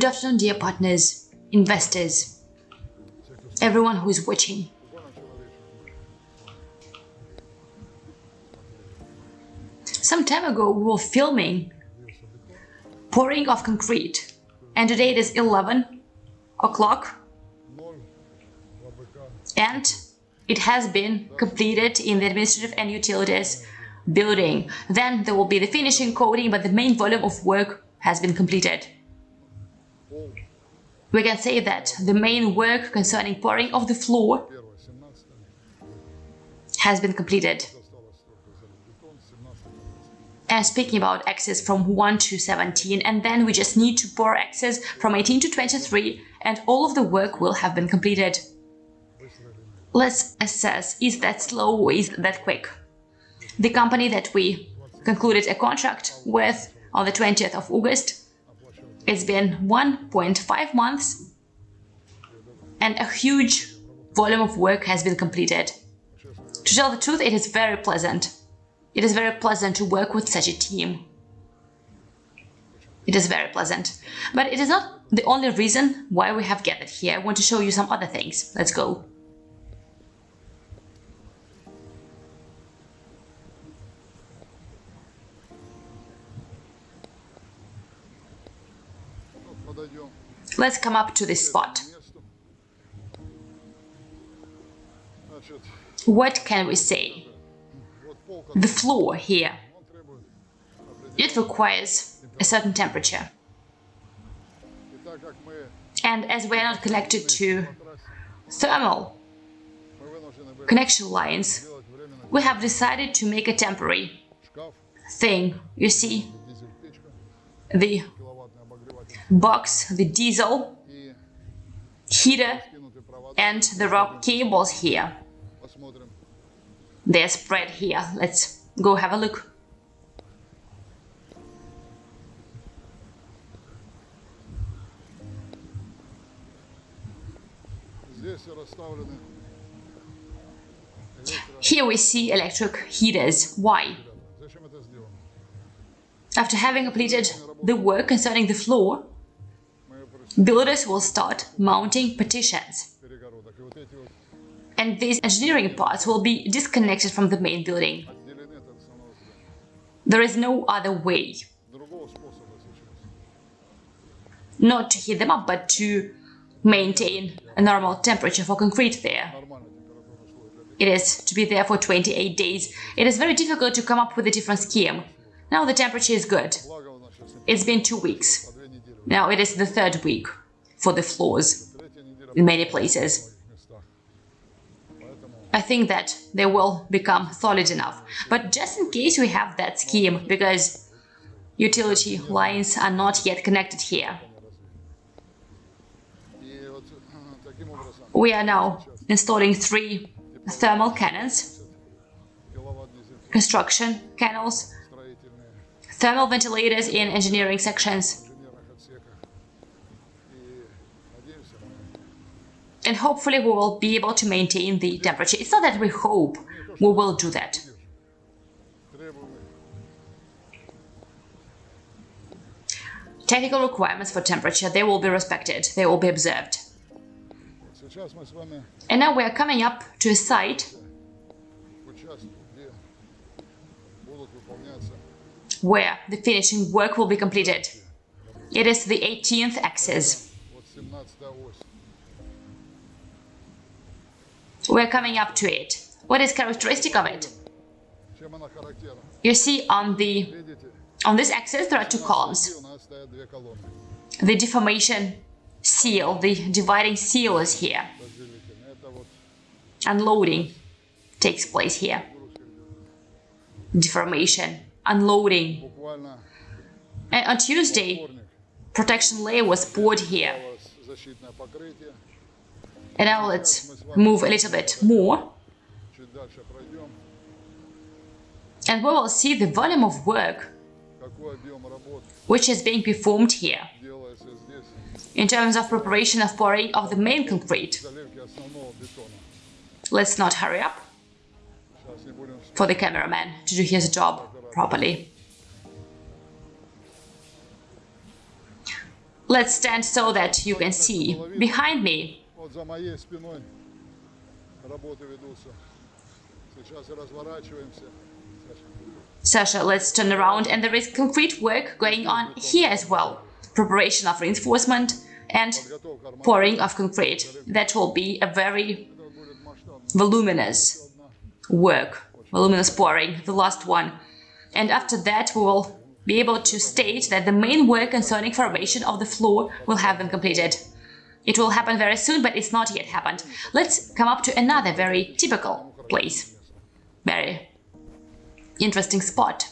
Good afternoon, dear partners, investors, everyone who is watching. Some time ago, we were filming pouring of concrete, and today it is 11 o'clock, and it has been completed in the administrative and utilities building. Then there will be the finishing coating, but the main volume of work has been completed. We can say that the main work concerning pouring of the floor has been completed. And speaking about access from 1 to 17, and then we just need to pour access from 18 to 23, and all of the work will have been completed. Let's assess, is that slow or is that quick? The company that we concluded a contract with on the 20th of August it's been 1.5 months and a huge volume of work has been completed. To tell the truth, it is very pleasant. It is very pleasant to work with such a team. It is very pleasant. But it is not the only reason why we have gathered here. I want to show you some other things. Let's go. Let's come up to this spot. What can we say? The floor here, it requires a certain temperature. And as we are not connected to thermal connection lines, we have decided to make a temporary thing. You see, the box, the diesel, heater and the rock cables here. They're spread here. Let's go have a look. Here we see electric heaters. Why? After having completed the work concerning the floor, builders will start mounting partitions. And these engineering parts will be disconnected from the main building. There is no other way. Not to heat them up, but to maintain a normal temperature for concrete there. It is to be there for 28 days. It is very difficult to come up with a different scheme. Now the temperature is good. It's been two weeks. Now it is the third week for the floors in many places. I think that they will become solid enough. But just in case we have that scheme, because utility lines are not yet connected here. We are now installing three thermal cannons, construction canals, thermal ventilators in engineering sections, and hopefully we will be able to maintain the temperature. It's not that we hope we will do that. Technical requirements for temperature, they will be respected, they will be observed. And now we are coming up to a site where the finishing work will be completed. It is the 18th axis. We're coming up to it. What is characteristic of it? You see on the on this axis there are two columns. The deformation seal, the dividing seal is here. Unloading takes place here. Deformation, unloading. And on Tuesday, protection layer was poured here. And now let's move a little bit more. And we will see the volume of work which is being performed here in terms of preparation of pouring of the main concrete. Let's not hurry up for the cameraman to do his job properly. Let's stand so that you can see. Behind me, Вот за моей спиной работы ведутся. Сейчас разворачиваемся. Саша. Sasha, let's turn around and there is concrete work going on here as well. Preparation of reinforcement and Подготовка pouring of concrete. That will be a very Это будет масштабно. voluminous work, voluminous pouring, the last one. And after that, we will be able to state that the main work concerning formation of the floor will have been completed. It will happen very soon, but it's not yet happened. Let's come up to another very typical place. Very interesting spot.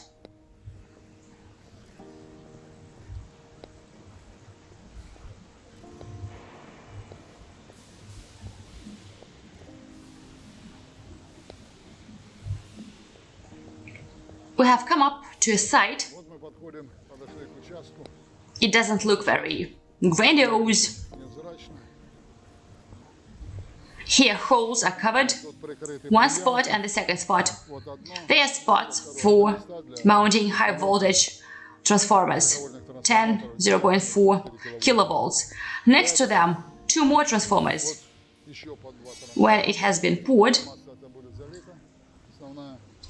We have come up to a site. It doesn't look very grandiose, Here holes are covered, one spot and the second spot. They are spots for mounting high voltage transformers, 10, 0.4 kilovolts. Next to them, two more transformers. When it has been poured,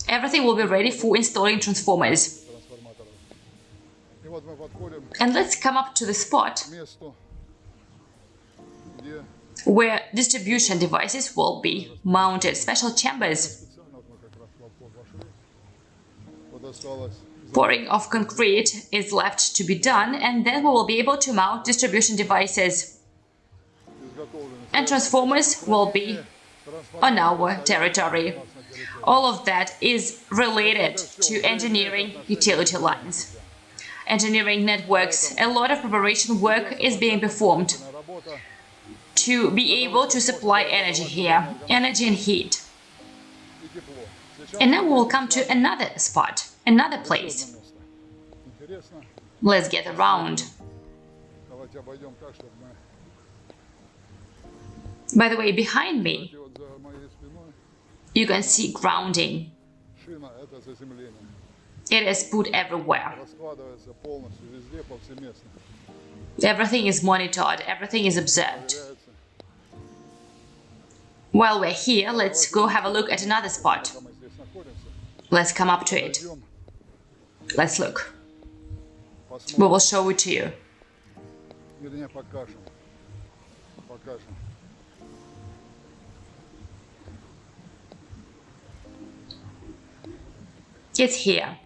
everything will be ready for installing transformers. And let's come up to the spot where distribution devices will be mounted, special chambers. Pouring of concrete is left to be done and then we will be able to mount distribution devices. And transformers will be on our territory. All of that is related to engineering utility lines. Engineering networks, a lot of preparation work is being performed to be able to supply energy here, energy and heat. And now we will come to another spot, another place. Let's get around. By the way, behind me, you can see grounding. It is put everywhere. Everything is monitored, everything is observed. While we're here, let's go have a look at another spot. Let's come up to it. Let's look. We will show it to you. It's here.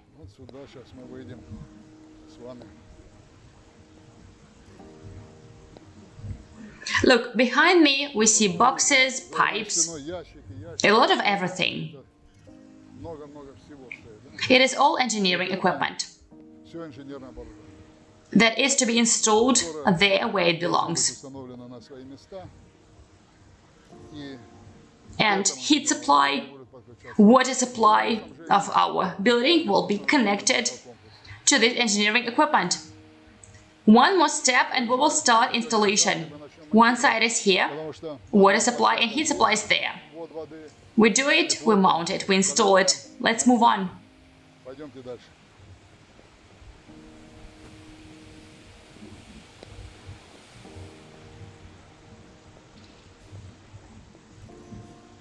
Look, behind me we see boxes, pipes, a lot of everything. It is all engineering equipment that is to be installed there where it belongs. And heat supply, water supply of our building will be connected to this engineering equipment. One more step and we will start installation. One side is here, water supply and heat supply is there. We do it, we mount it, we install it. Let's move on.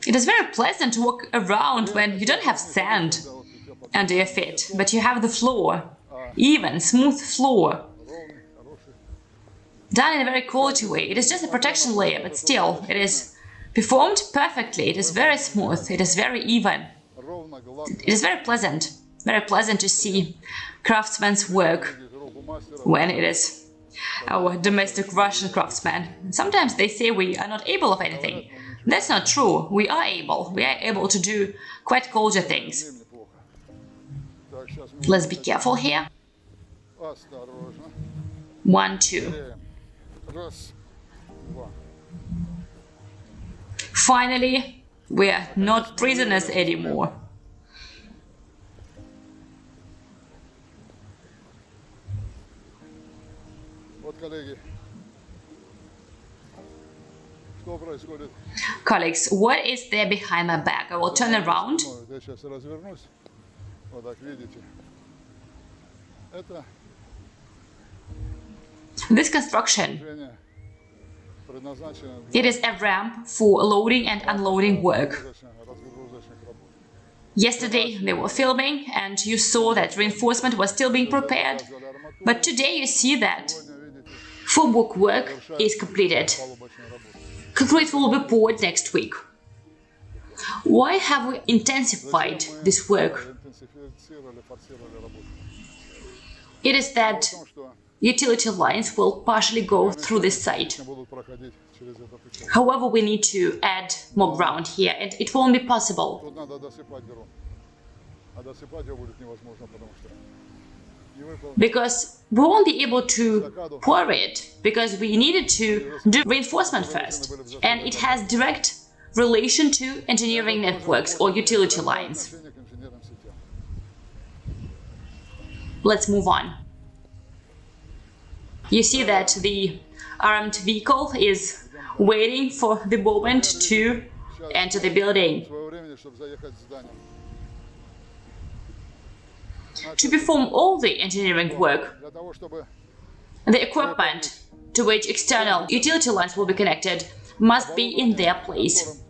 It is very pleasant to walk around when you don't have sand under your feet, but you have the floor, even smooth floor done in a very quality way. It is just a protection layer, but still, it is performed perfectly. It is very smooth. It is very even. It is very pleasant. Very pleasant to see craftsmen's work when it is our domestic Russian craftsman. Sometimes they say we are not able of anything. That's not true. We are able. We are able to do quite quality things. Let's be careful here. One, two. Теряем. Раз, два. Finally, we are not prisoners anymore. Вот, коллеги, что происходит? Colleagues, what is there behind my back? I will turn around. This construction, it is a ramp for loading and unloading work. Yesterday they were filming and you saw that reinforcement was still being prepared, but today you see that formwork work is completed. Concrete will be poured next week. Why have we intensified this work? It is that utility lines will partially go through this site. However, we need to add more ground here, and it won't be possible. Because we won't be able to pour it, because we needed to do reinforcement first, and it has direct relation to engineering networks or utility lines. Let's move on you see that the armed vehicle is waiting for the moment to enter the building. To perform all the engineering work, the equipment to which external utility lines will be connected must be in their place.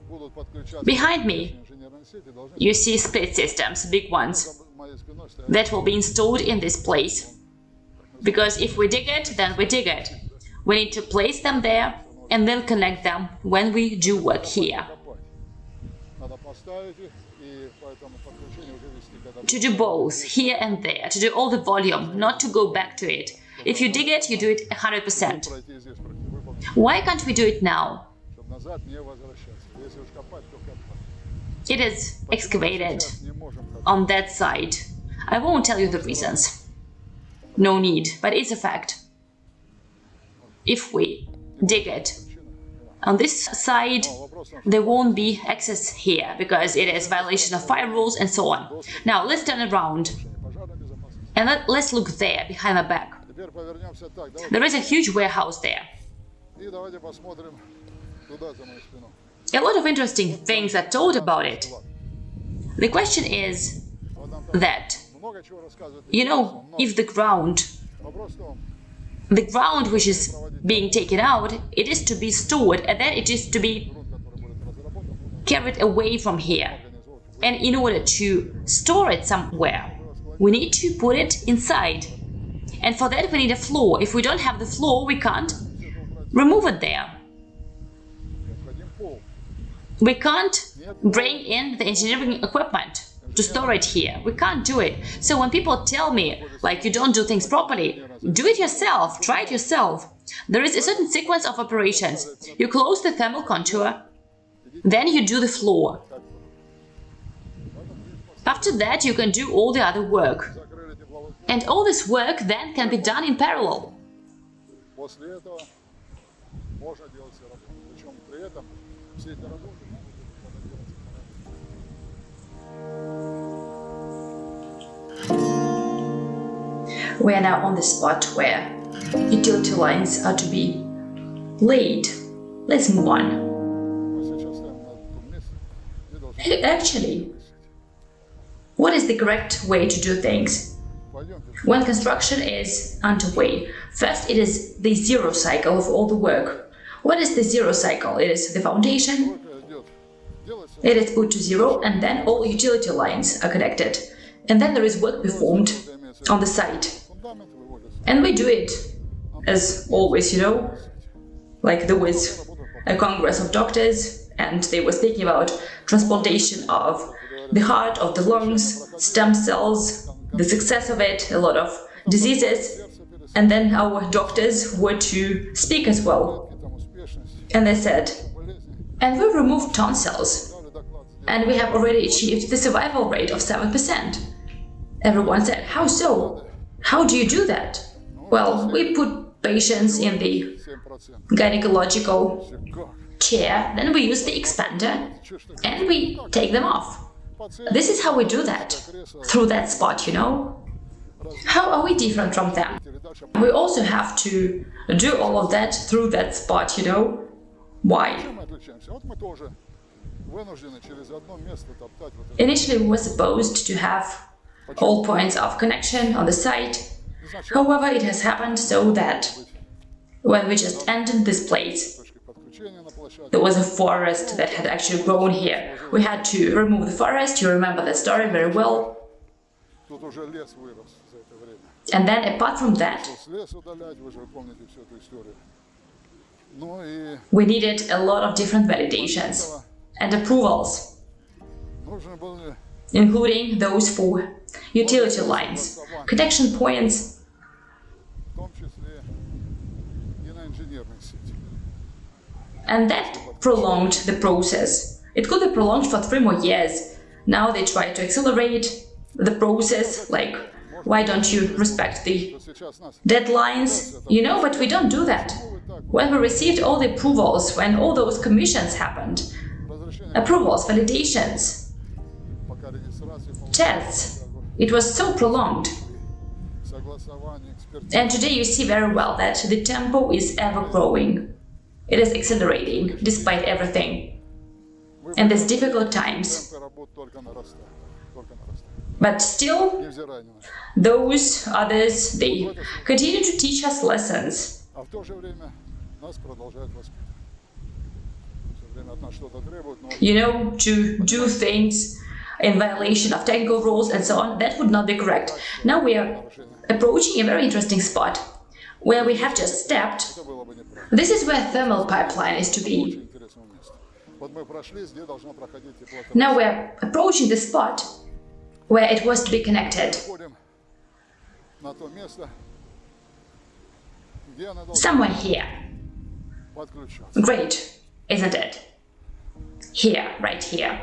Behind me, you see split systems, big ones, that will be installed in this place because if we dig it, then we dig it. We need to place them there and then connect them when we do work here. To do both, here and there, to do all the volume, not to go back to it. If you dig it, you do it 100%. Why can't we do it now? It is excavated on that side. I won't tell you the reasons. No need, but it's a fact. If we dig it, on this side, there won't be access here, because it is violation of fire rules and so on. Now, let's turn around and let, us look there, behind my back. There is a huge warehouse there. A lot of interesting things are told about it. The question is that you know, if the ground, the ground which is being taken out, it is to be stored and then it is to be carried away from here. And in order to store it somewhere, we need to put it inside. And for that we need a floor. If we don't have the floor, we can't remove it there. We can't bring in the engineering equipment to store it here. We can't do it. So when people tell me, like, you don't do things properly, do it yourself, try it yourself. There is a certain sequence of operations. You close the thermal contour, then you do the floor. After that, you can do all the other work. And all this work then can be done in parallel. We are now on the spot where utility lines are to be laid. Let's move on. Actually, what is the correct way to do things? When construction is underway, first it is the zero cycle of all the work. What is the zero cycle? It is the foundation, it is put to zero and then all utility lines are connected. And then there is work performed on the site. And we do it, as always, you know, like there was a congress of doctors and they were speaking about transplantation of the heart, of the lungs, stem cells, the success of it, a lot of diseases. And then our doctors were to speak as well. And they said, and we removed tonsils and we have already achieved the survival rate of 7%. Everyone said, how so? How do you do that? Well, we put patients in the gynecological chair, then we use the expander and we take them off. This is how we do that, through that spot, you know? How are we different from them? We also have to do all of that through that spot, you know? Why? Initially, we were supposed to have all points of connection on the site. However, it has happened so that when we just entered this place, there was a forest that had actually grown here. We had to remove the forest, you remember that story very well. And then, apart from that, we needed a lot of different validations and approvals, including those for utility lines, connection points, and that prolonged the process. It could be prolonged for three more years. Now they try to accelerate the process, like, why don't you respect the deadlines? You know, but we don't do that. When we received all the approvals, when all those commissions happened, approvals, validations, tests. It was so prolonged. And today you see very well that the tempo is ever growing. It is accelerating, despite everything. And these difficult times. But still, those others, they continue to teach us lessons you know, to do things in violation of technical rules and so on, that would not be correct. Now we are approaching a very interesting spot where we have just stepped. This is where thermal pipeline is to be. Now we're approaching the spot where it was to be connected. Somewhere here. Great isn't it? Here, right here.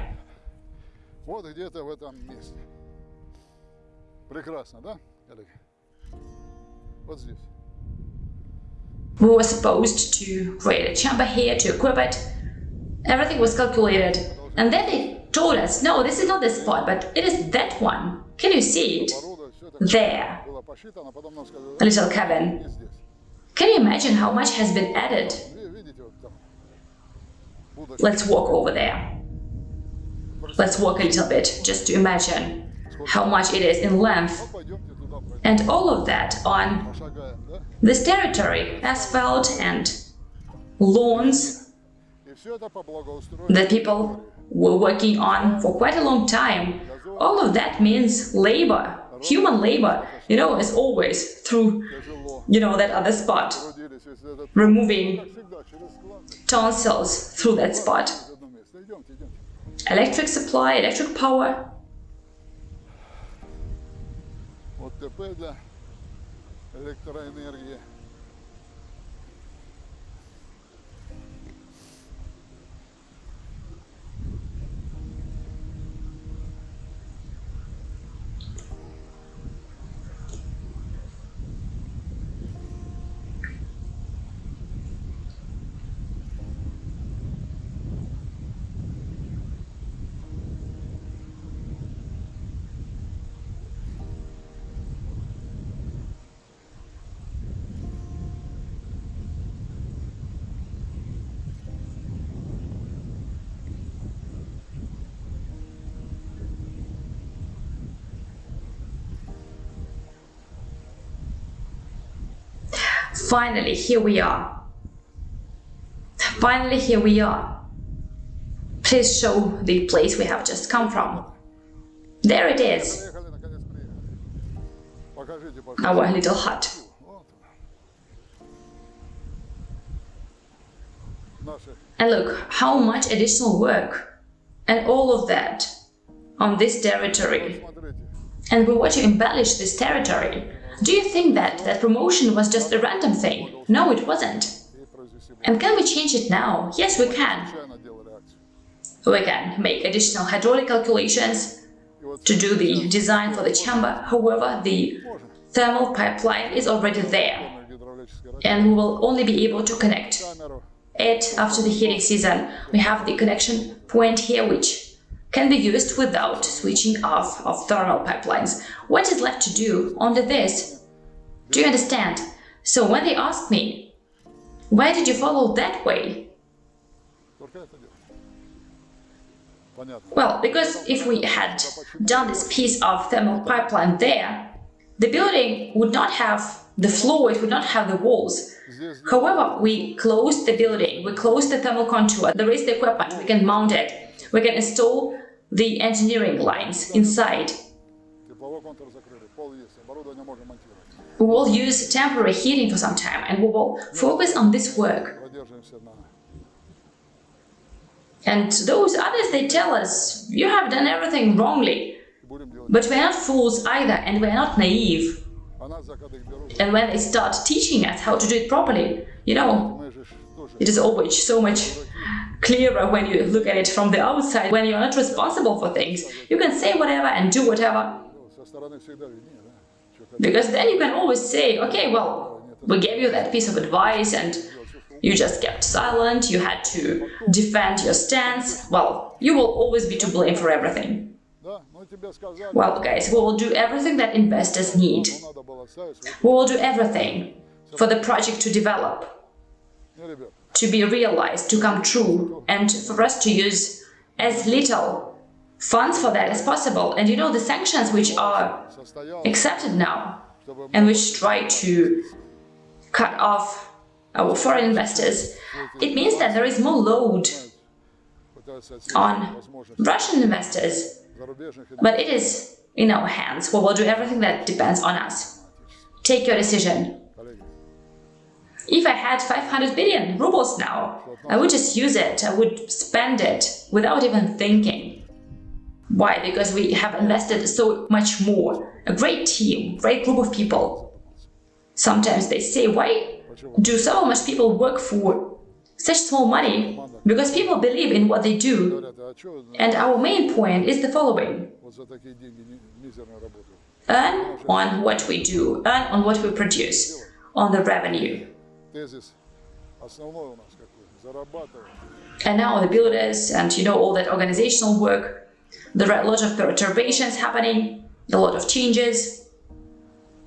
Вот где-то в этом месте. Прекрасно, да, Олег? Вот здесь. We were supposed to create a chamber here to equip it. Everything was calculated. And then they told us, no, this is not the spot, but it is that one. Can you see it? Оборудование, все это There. было посчитано, потом нам сказали, A little cabin. не здесь. Can you imagine how much has been added? Let's walk over there. Let's walk a little bit, just to imagine how much it is in length. And all of that on this territory, asphalt and lawns that people were working on for quite a long time. All of that means labor, human labor, you know, as always, through, you know, that other spot removing как всегда, через склад. tonsils through that spot. Через одно место. Идемте, идемте. Electric supply, electric power, Вот ТП для электроэнергии. finally, here we are. Finally, here we are. Please show the place we have just come from. There it is. Our little hut. And look, how much additional work and all of that on this territory. And we want to embellish this territory do you think that that promotion was just a random thing? No, it wasn't. And can we change it now? Yes, we can. We can make additional hydraulic calculations to do the design for the chamber. However, the thermal pipeline is already there and we will only be able to connect it after the heating season. We have the connection point here, which can be used without switching off of thermal pipelines. What is left to do under this? Do you understand? So when they asked me, why did you follow that way? Well, because if we had done this piece of thermal pipeline there, the building would not have the floor, it would not have the walls. However, we closed the building, we closed the thermal contour, there is the equipment, we can mount it we can install the engineering lines inside. We will use temporary heating for some time and we will focus on this work. And those others, they tell us, you have done everything wrongly. But we are not fools either and we are not naive. And when they start teaching us how to do it properly, you know, it is always so much clearer when you look at it from the outside. When you're not responsible for things, you can say whatever and do whatever. Because then you can always say, okay, well, we gave you that piece of advice and you just kept silent, you had to defend your stance. Well, you will always be to blame for everything. Well, guys, we will do everything that investors need. We will do everything for the project to develop to be realized, to come true, and for us to use as little funds for that as possible. And you know, the sanctions which are accepted now and which try to cut off our foreign investors, it means that there is more load on Russian investors. But it is in our hands. We will do everything that depends on us. Take your decision. If I had 500 billion rubles now, I would just use it, I would spend it without even thinking. Why? Because we have invested so much more. A great team, great group of people. Sometimes they say, why do so much people work for such small money? Because people believe in what they do. And our main point is the following. Earn on what we do, earn on what we produce, on the revenue Тезис основной у нас какой? Зарабатывать. And now the builders and you know all that organizational work, there are a lot of perturbations happening, a lot of changes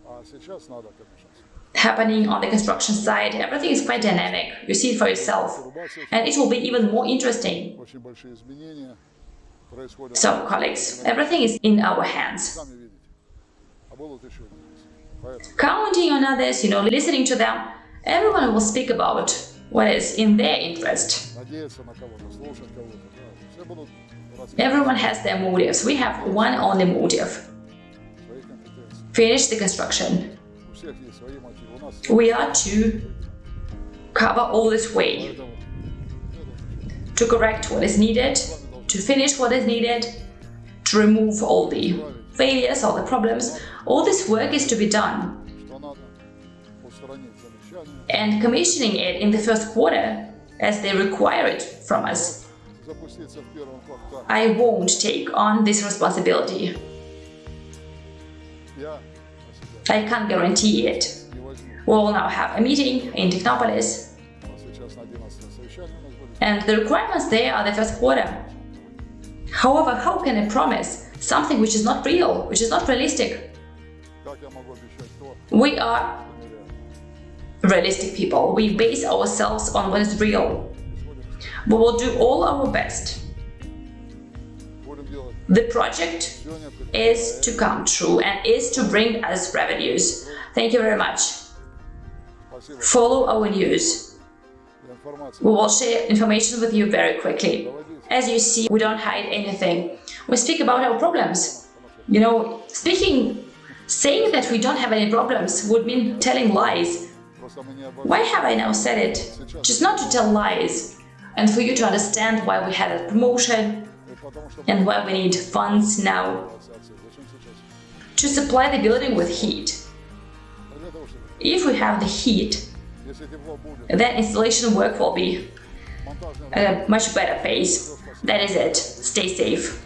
А сейчас надо, конечно, happening on the construction side. Everything is quite dynamic. You see it for yourself. And it will be even more interesting. очень большие изменения происходят. So, colleagues, everything is in our hands. Сами видите. А будут еще здесь. Поэтому Counting on others, you know, listening to them, Everyone will speak about what is in their interest. Everyone has their motives. We have one only motive. Finish the construction. We are to cover all this way, to correct what is needed, to finish what is needed, to remove all the failures, all the problems. All this work is to be done and commissioning it in the first quarter as they require it from us. I won't take on this responsibility. I can't guarantee it. We will now have a meeting in Technopolis and the requirements there are the first quarter. However, how can I promise something which is not real, which is not realistic? We are realistic people. We base ourselves on what is real. We will do all our best. The project is to come true and is to bring us revenues. Thank you very much. Follow our news. We will share information with you very quickly. As you see, we don't hide anything. We speak about our problems. You know, speaking, saying that we don't have any problems would mean telling lies. Why have I now said it? Just not to tell lies, and for you to understand why we had a promotion and why we need funds now to supply the building with heat. If we have the heat, then installation work will be at a much better pace. That is it. Stay safe.